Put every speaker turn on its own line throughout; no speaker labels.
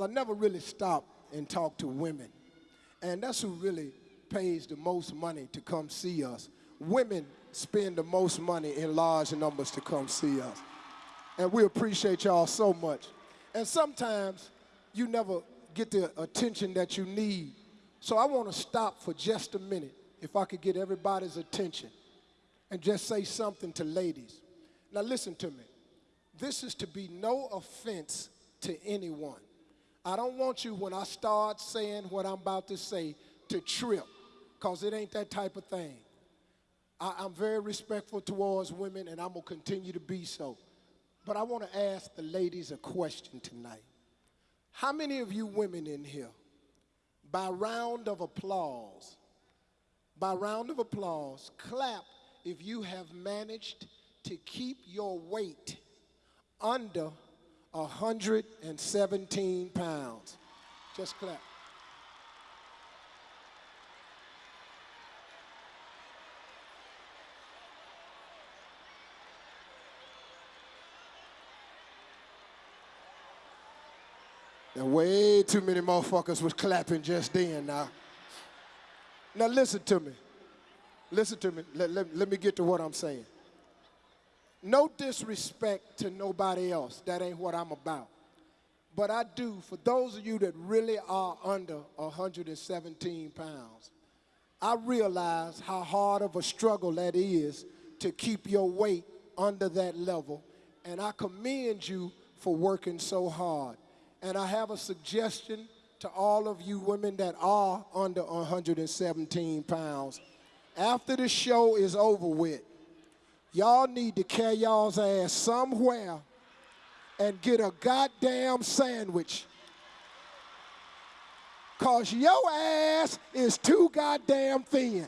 I never really stop and talk to women. And that's who really pays the most money to come see us. Women spend the most money in large numbers to come see us. And we appreciate y'all so much. And sometimes you never get the attention that you need. So I want to stop for just a minute, if I could get everybody's attention, and just say something to ladies. Now listen to me. This is to be no offense to anyone. I don't want you, when I start saying what I'm about to say, to trip, because it ain't that type of thing. I, I'm very respectful towards women, and I'm going to continue to be so. But I want to ask the ladies a question tonight. How many of you women in here, by round of applause, by round of applause, clap if you have managed to keep your weight under 117 pounds. Just clap. And way too many motherfuckers was clapping just then now. Now listen to me. Listen to me. Let, let, let me get to what I'm saying. No disrespect to nobody else. That ain't what I'm about. But I do, for those of you that really are under 117 pounds, I realize how hard of a struggle that is to keep your weight under that level. And I commend you for working so hard. And I have a suggestion to all of you women that are under 117 pounds. After the show is over with, y'all need to carry y'all's ass somewhere and get a goddamn sandwich. Cause your ass is too goddamn thin.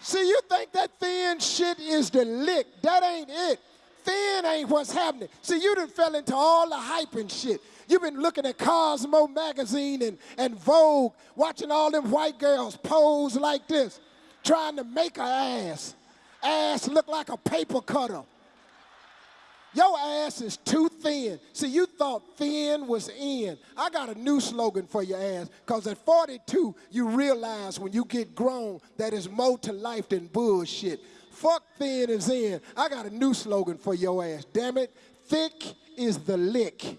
See, you think that thin shit is the lick. That ain't it. Thin ain't what's happening. See, you done fell into all the hype and shit. You've been looking at Cosmo magazine and, and Vogue, watching all them white girls pose like this, trying to make a ass. Ass look like a paper cutter. Your ass is too thin. See, you thought thin was in. I got a new slogan for your ass, because at 42, you realize when you get grown that it's more to life than bullshit. Fuck thin is in. I got a new slogan for your ass. Damn it. Thick is the lick.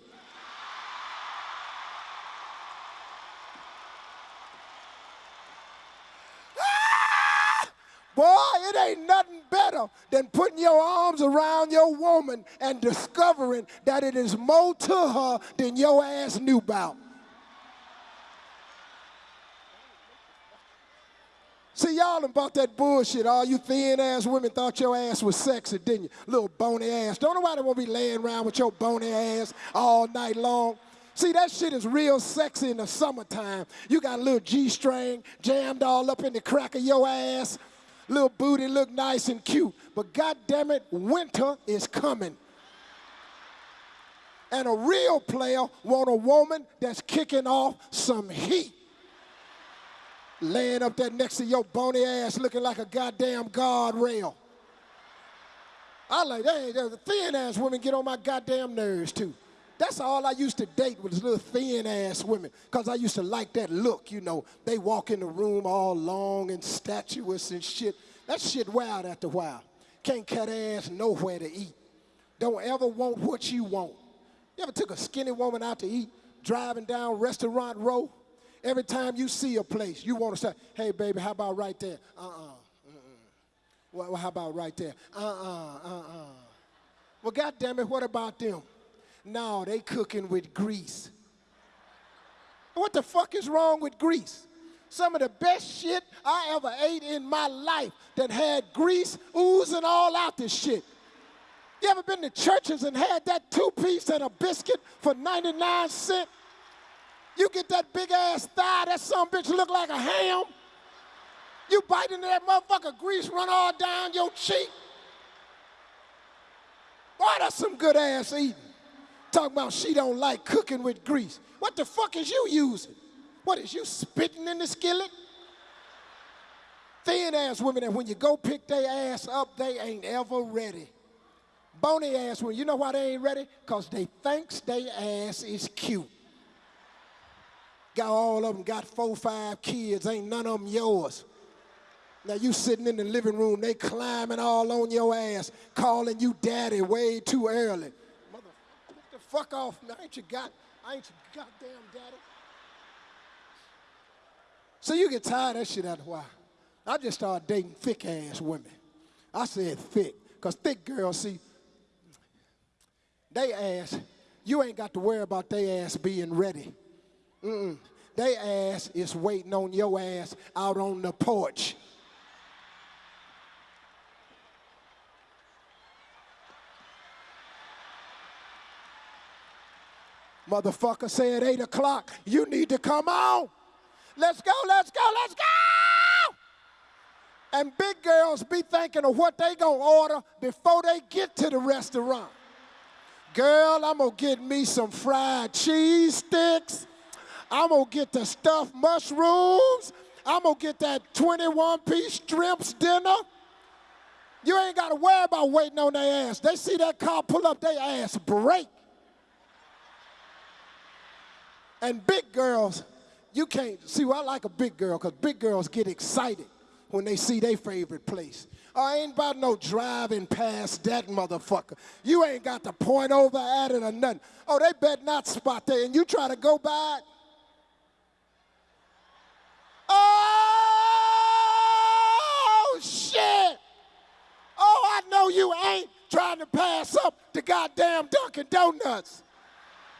Boy, it ain't nothing better than putting your arms around your woman and discovering that it is more to her than your ass knew about. See, y'all about that bullshit. All you thin ass women thought your ass was sexy, didn't you? Little bony ass. Don't nobody want to be laying around with your bony ass all night long. See, that shit is real sexy in the summertime. You got a little G string jammed all up in the crack of your ass little booty look nice and cute. But God damn it, winter is coming. And a real player want a woman that's kicking off some heat. Laying up there next to your bony ass looking like a goddamn guardrail. I like, hey, the thin ass women get on my goddamn nerves too. That's all I used to date with was little thin ass women because I used to like that look, you know. They walk in the room all long and statuous and shit. That shit wild after a while. Can't cut ass nowhere to eat. Don't ever want what you want. You ever took a skinny woman out to eat, driving down restaurant row? Every time you see a place, you want to say, hey, baby, how about right there? Uh-uh. Well, how about right there? Uh-uh, uh-uh. Well, God damn it, what about them? No, they cooking with grease. What the fuck is wrong with grease? Some of the best shit I ever ate in my life that had grease oozing all out this shit. You ever been to Church's and had that two-piece and a biscuit for 99 cents? You get that big ass thigh, that some bitch look like a ham. You bite into that motherfucker, grease run all down your cheek. Boy, that's some good ass eating. Talking about she don't like cooking with grease. What the fuck is you using? What is you spitting in the skillet? Thin ass women, and when you go pick their ass up, they ain't ever ready. Bony ass women, you know why they ain't ready? Because they thinks they ass is cute. Got all of them, got four, five kids, ain't none of them yours. Now you sitting in the living room, they climbing all on your ass, calling you daddy way too early. Fuck off man. I ain't you got, I ain't your goddamn daddy. So you get tired of that shit after a while. I just started dating thick ass women. I said thick, because thick girls, see, they ass, you ain't got to worry about they ass being ready. Mm-mm. They ass is waiting on your ass out on the porch. Motherfucker said 8 o'clock, you need to come on. Let's go, let's go, let's go! And big girls be thinking of what they gonna order before they get to the restaurant. Girl, I'm gonna get me some fried cheese sticks. I'm gonna get the stuffed mushrooms. I'm gonna get that 21 piece shrimps dinner. You ain't gotta worry about waiting on their ass. They see that car pull up, their ass break. And big girls, you can't see. Well, I like a big girl because big girls get excited when they see their favorite place. I ain't about no driving past that motherfucker. You ain't got to point over at it or nothing. Oh, they bet not spot there, and you try to go by. Oh, shit. Oh, I know you ain't trying to pass up the goddamn Dunkin' Donuts.